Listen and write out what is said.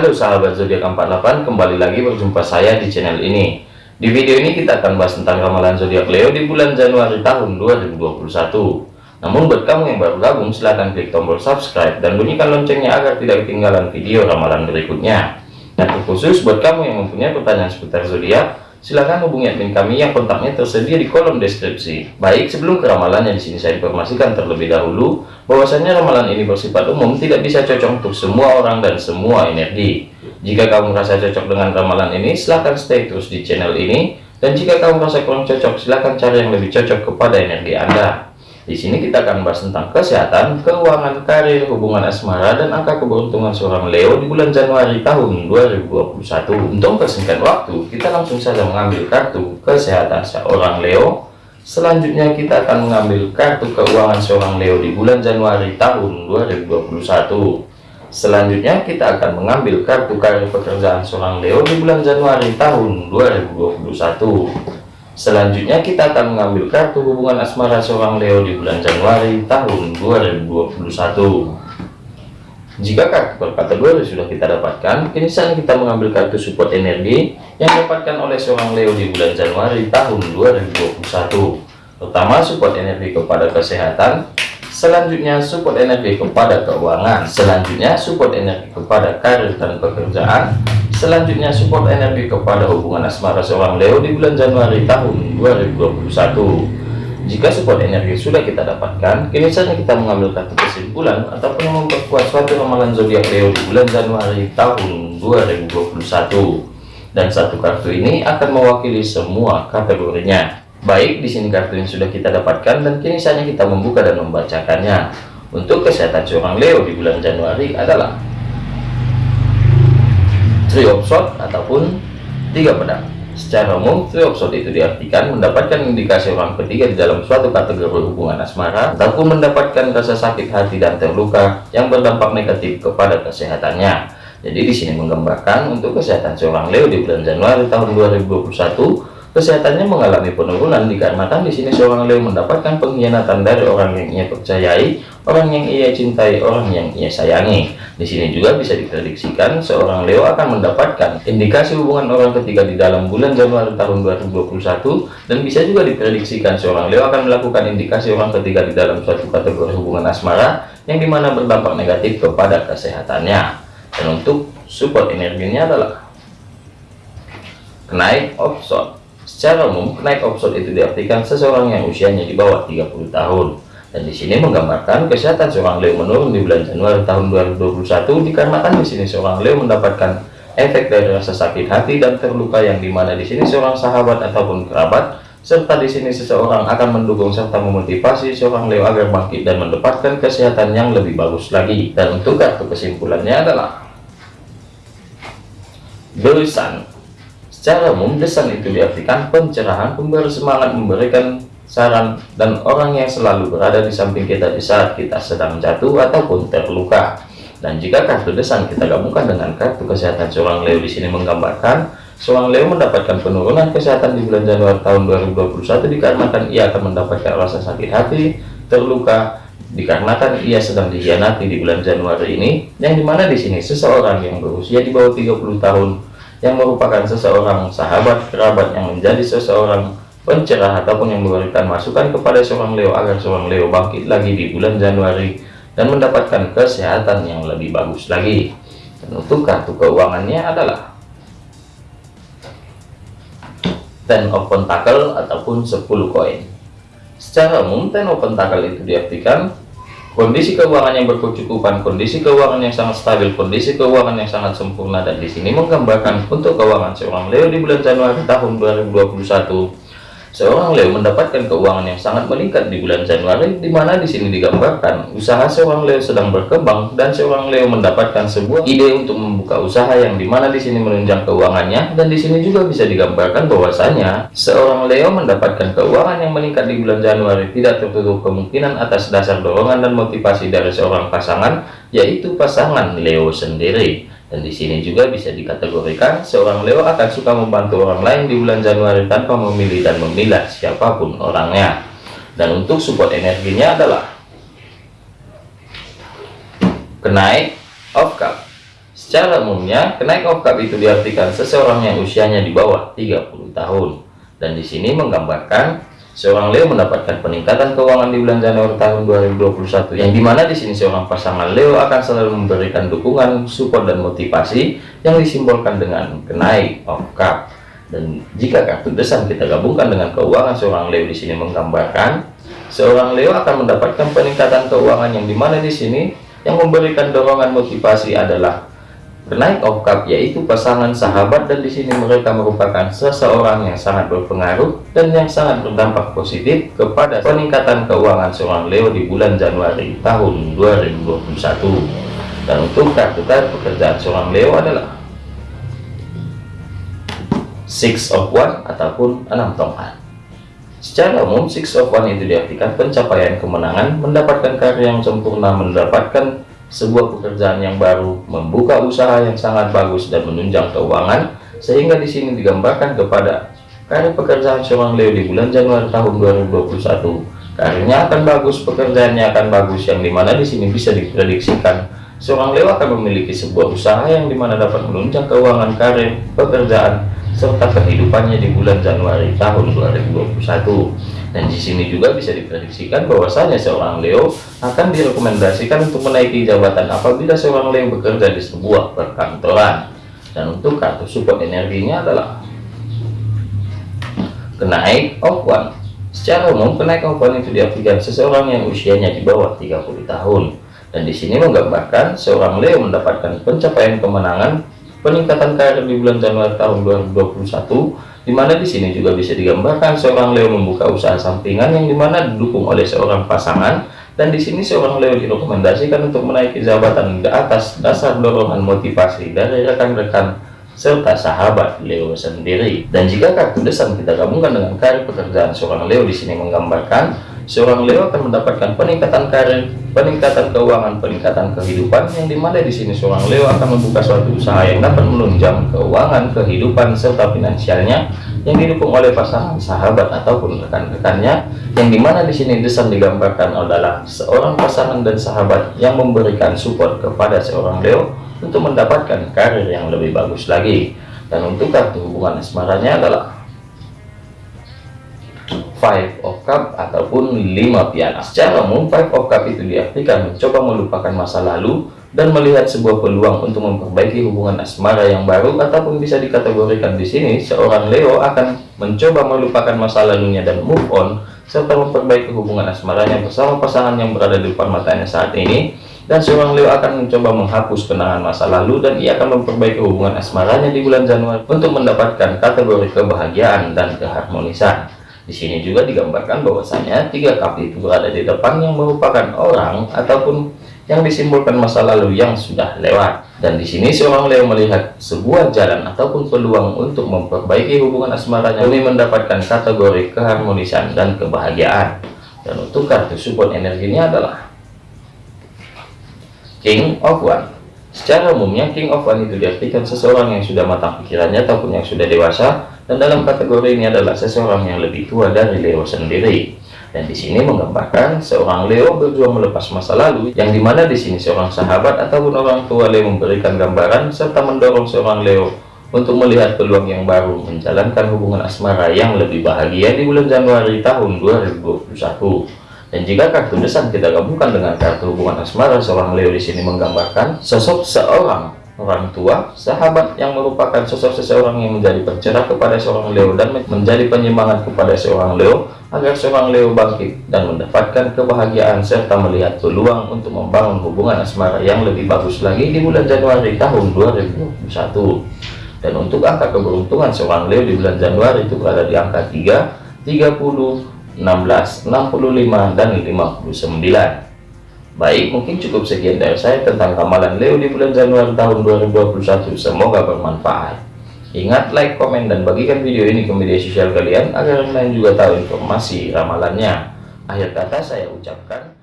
Halo sahabat zodiak 48 kembali lagi berjumpa saya di channel ini. Di video ini kita akan bahas tentang ramalan zodiak Leo di bulan Januari tahun 2021 namun buat kamu yang baru gabung silahkan klik tombol subscribe dan bunyikan loncengnya agar tidak ketinggalan video ramalan berikutnya. Dan khusus buat kamu yang mempunyai pertanyaan seputar zodiak silahkan hubungi admin kami yang kontaknya tersedia di kolom deskripsi. Baik, sebelum ke ramalannya di sini saya informasikan terlebih dahulu bahwasanya ramalan ini bersifat umum, tidak bisa cocok untuk semua orang dan semua energi. Jika kamu merasa cocok dengan ramalan ini, silahkan stay terus di channel ini. Dan jika kamu merasa kurang cocok, silahkan cari yang lebih cocok kepada energi Anda. Di sini kita akan bahas tentang kesehatan, keuangan, karir, hubungan asmara, dan angka keberuntungan seorang Leo di bulan Januari tahun 2021. Untuk persingkat waktu, kita langsung saja mengambil kartu kesehatan seorang Leo. Selanjutnya kita akan mengambil kartu keuangan seorang Leo di bulan Januari tahun 2021. Selanjutnya kita akan mengambil kartu karir pekerjaan seorang Leo di bulan Januari tahun 2021. Selanjutnya kita akan mengambil kartu hubungan asmara seorang Leo di bulan Januari tahun 2021. Jika kartu per kategori sudah kita dapatkan, kini saatnya kita mengambil kartu support energi yang didapatkan oleh seorang Leo di bulan Januari tahun 2021. Pertama, support energi kepada kesehatan, selanjutnya support energi kepada keuangan, selanjutnya support energi kepada karir dan pekerjaan, Selanjutnya support energi kepada hubungan asmara seorang Leo di bulan Januari tahun 2021. Jika support energi sudah kita dapatkan, kini saatnya kita mengambil kartu kesimpulan ataupun memperkuat suatu ramalan zodiak Leo di bulan Januari tahun 2021. Dan satu kartu ini akan mewakili semua kategorinya. Baik, di sini kartu yang sudah kita dapatkan dan kini saatnya kita membuka dan membacakannya. Untuk kesehatan seorang Leo di bulan Januari adalah three of shot ataupun tiga pedang secara umum three of shot itu diartikan mendapatkan indikasi orang ketiga di dalam suatu kategori hubungan asmara ataupun mendapatkan rasa sakit hati dan terluka yang berdampak negatif kepada kesehatannya jadi di sini menggambarkan untuk kesehatan seorang Leo di bulan Januari tahun 2021 Kesehatannya mengalami penurunan dikarenakan di sini seorang Leo mendapatkan pengkhianatan dari orang yang ia percayai, orang yang ia cintai, orang yang ia sayangi. Di sini juga bisa diprediksikan seorang Leo akan mendapatkan indikasi hubungan orang ketiga di dalam bulan Januari tahun 2021 dan bisa juga diprediksikan seorang Leo akan melakukan indikasi orang ketiga di dalam suatu kategori hubungan asmara yang di mana berdampak negatif kepada kesehatannya. Dan untuk support energinya adalah kenaik offshore Secara umum, kenaik option itu diartikan seseorang yang usianya di bawah 30 tahun. Dan di sini menggambarkan kesehatan seorang Leo menurun di bulan Januari tahun 2021 dikarenakan di sini seorang Leo mendapatkan efek dari rasa sakit hati dan terluka yang di mana di sini seorang sahabat ataupun kerabat serta di sini seseorang akan mendukung serta memotivasi seorang Leo agar bangkit dan mendapatkan kesehatan yang lebih bagus lagi. Dan untuk kartu kesimpulannya adalah Sun Secara umum, desan itu diartikan pencerahan, pemberi semangat, memberikan saran, dan orang yang selalu berada di samping kita di saat kita sedang jatuh ataupun terluka. Dan jika kartu desan kita gabungkan dengan kartu kesehatan seorang Leo di sini menggambarkan seorang Leo mendapatkan penurunan kesehatan di bulan Januari tahun 2021 dikarenakan ia akan mendapatkan rasa sakit hati, terluka, dikarenakan ia sedang dikhianati di bulan Januari ini, yang di mana di sini seseorang yang berusia di bawah 30 tahun yang merupakan seseorang sahabat kerabat yang menjadi seseorang pencerah ataupun yang memberikan masukan kepada seorang Leo agar seorang Leo bangkit lagi di bulan Januari dan mendapatkan kesehatan yang lebih bagus lagi. Dan untuk kartu keuangannya adalah ten of pentacle ataupun 10 koin. Secara umum ten of pentacle itu diartikan kondisi keuangan yang berkecukupan, kondisi keuangan yang sangat stabil, kondisi keuangan yang sangat sempurna dan di sini menggambarkan untuk keuangan seorang Leo di bulan Januari tahun 2021 Seorang Leo mendapatkan keuangan yang sangat meningkat di bulan Januari, di mana di sini digambarkan usaha seorang Leo sedang berkembang dan seorang Leo mendapatkan sebuah ide untuk membuka usaha yang di mana di sini menunjang keuangannya dan di sini juga bisa digambarkan bahwasanya seorang Leo mendapatkan keuangan yang meningkat di bulan Januari tidak tertutup kemungkinan atas dasar dorongan dan motivasi dari seorang pasangan, yaitu pasangan Leo sendiri. Dan di sini juga bisa dikategorikan seorang Leo akan suka membantu orang lain di bulan Januari tanpa memilih dan memilah siapa pun orangnya. Dan untuk support energinya adalah kenaik of cup. Secara umumnya, kenaik okap itu diartikan seseorang yang usianya di bawah 30 tahun. Dan di sini menggambarkan seorang Leo mendapatkan peningkatan keuangan di bulan Januari tahun 2021 yang di mana di sini seorang pasangan Leo akan selalu memberikan dukungan, support dan motivasi yang disimbolkan dengan kenaik okap. Dan jika kartu desan kita gabungkan dengan keuangan seorang Leo di sini menggambarkan seorang Leo akan mendapatkan peningkatan keuangan yang di mana di sini yang memberikan dorongan motivasi adalah Kenaik okap yaitu pasangan sahabat dan di sini mereka merupakan seseorang yang sangat berpengaruh dan yang sangat berdampak positif kepada peningkatan keuangan seorang Leo di bulan Januari tahun 2021. Dan untuk kartu kartu pekerjaan seorang Leo adalah Six of One ataupun enam tongkat. Secara umum, Six of One itu diartikan pencapaian kemenangan, mendapatkan karya yang sempurna, mendapatkan sebuah pekerjaan yang baru, membuka usaha yang sangat bagus dan menunjang keuangan, sehingga di sini digambarkan kepada karir pekerjaan seorang Leo di bulan Januari tahun 2021. Karirnya akan bagus, pekerjaannya akan bagus, yang di mana di sini bisa diprediksikan seorang Leo akan memiliki sebuah usaha yang di mana dapat menunjang keuangan karir, pekerjaan, serta kehidupannya di bulan Januari tahun 2021 dan di sini juga bisa diprediksikan bahwasanya seorang Leo akan direkomendasikan untuk menaiki jabatan apabila seorang Leo bekerja di sebuah perkantoran. Dan untuk kartu support energinya adalah kenaik of one. Secara umum, kenaik of one itu diartikan seseorang yang usianya di bawah 30 tahun. Dan di sini menggambarkan seorang Leo mendapatkan pencapaian kemenangan peningkatan karir di bulan Januari tahun 2021 di mana di sini juga bisa digambarkan seorang Leo membuka usaha sampingan yang di mana didukung oleh seorang pasangan. Dan di sini seorang Leo direkomendasikan untuk menaiki jabatan ke atas dasar dorongan motivasi dari rekan-rekan serta sahabat Leo sendiri. Dan jika kartu desan kita gabungkan dengan karir pekerjaan seorang Leo di sini menggambarkan seorang Leo akan mendapatkan peningkatan karir, peningkatan keuangan, peningkatan kehidupan. Yang di mana di sini seorang Leo akan membuka suatu usaha yang dapat menunjang keuangan, kehidupan serta finansialnya yang didukung oleh pasangan sahabat ataupun rekan-rekannya. Yang di mana di sini desain digambarkan adalah seorang pasangan dan sahabat yang memberikan support kepada seorang Leo untuk mendapatkan karir yang lebih bagus lagi. Dan untuk kartu hubungan asmaranya adalah Five of Cup ataupun lima piala. Secara umum, Five of Cup itu diartikan mencoba melupakan masa lalu dan melihat sebuah peluang untuk memperbaiki hubungan asmara yang baru ataupun bisa dikategorikan di sini seorang Leo akan mencoba melupakan masa lalunya dan move on serta memperbaiki hubungan asmaranya bersama pasangan yang berada di depan matanya saat ini dan seorang Leo akan mencoba menghapus kenangan masa lalu dan ia akan memperbaiki hubungan asmaranya di bulan Januari untuk mendapatkan kategori kebahagiaan dan keharmonisan. Di sini juga digambarkan bahwasanya tiga kaki itu berada di depan yang merupakan orang ataupun yang disimbolkan masa lalu yang sudah lewat. Dan di sini seorang Leo melihat sebuah jalan ataupun peluang untuk memperbaiki hubungan asmaranya demi mendapatkan kategori keharmonisan dan kebahagiaan. Dan untuk kartu support energinya adalah King of One. Secara umumnya King of One itu diartikan seseorang yang sudah matang pikirannya ataupun yang sudah dewasa dan dalam kategori ini adalah seseorang yang lebih tua dari Leo sendiri. Dan di sini menggambarkan seorang Leo berjuang melepas masa lalu, yang di mana di sini seorang sahabat ataupun orang tua Leo memberikan gambaran serta mendorong seorang Leo untuk melihat peluang yang baru menjalankan hubungan asmara yang lebih bahagia di bulan Januari tahun 2021. Dan jika kartu desan kita gabungkan dengan kartu hubungan asmara seorang Leo di sini menggambarkan sosok seorang orang tua, sahabat yang merupakan sosok seseorang yang menjadi pencerah kepada seorang Leo dan menjadi penyemangat kepada seorang Leo agar seorang Leo bangkit dan mendapatkan kebahagiaan serta melihat peluang untuk membangun hubungan asmara yang lebih bagus lagi di bulan Januari tahun 2021 dan untuk angka keberuntungan seorang Leo di bulan Januari itu berada di angka 3 30 16 65 dan 59 Baik, mungkin cukup sekian dari saya tentang ramalan Leo di bulan Januari tahun 2021. Semoga bermanfaat. Ingat, like, komen, dan bagikan video ini ke media sosial kalian agar yang lain juga tahu informasi ramalannya. Akhir kata saya ucapkan